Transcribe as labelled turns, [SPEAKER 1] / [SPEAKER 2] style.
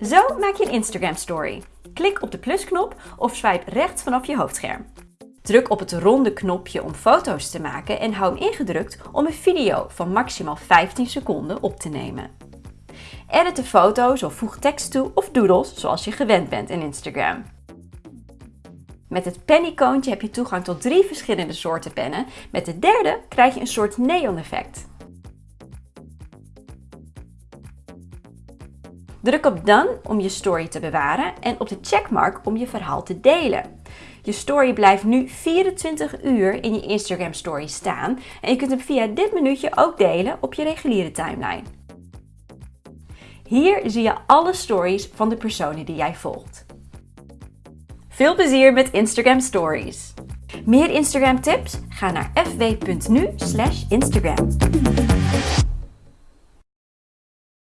[SPEAKER 1] Zo maak je een Instagram story. Klik op de plusknop of swipe rechts vanaf je hoofdscherm. Druk op het ronde knopje om foto's te maken en hou hem ingedrukt om een video van maximaal 15 seconden op te nemen. Edit de foto's of voeg tekst toe of doodles zoals je gewend bent in Instagram. Met het pennicoontje heb je toegang tot drie verschillende soorten pennen. Met de derde krijg je een soort neon effect. Druk op Done om je story te bewaren en op de checkmark om je verhaal te delen. Je story blijft nu 24 uur in je Instagram story staan en je kunt hem via dit minuutje ook delen op je reguliere timeline. Hier zie je alle stories van de personen die jij volgt. Veel plezier met Instagram Stories! Meer Instagram tips? Ga naar fw.nu/instagram.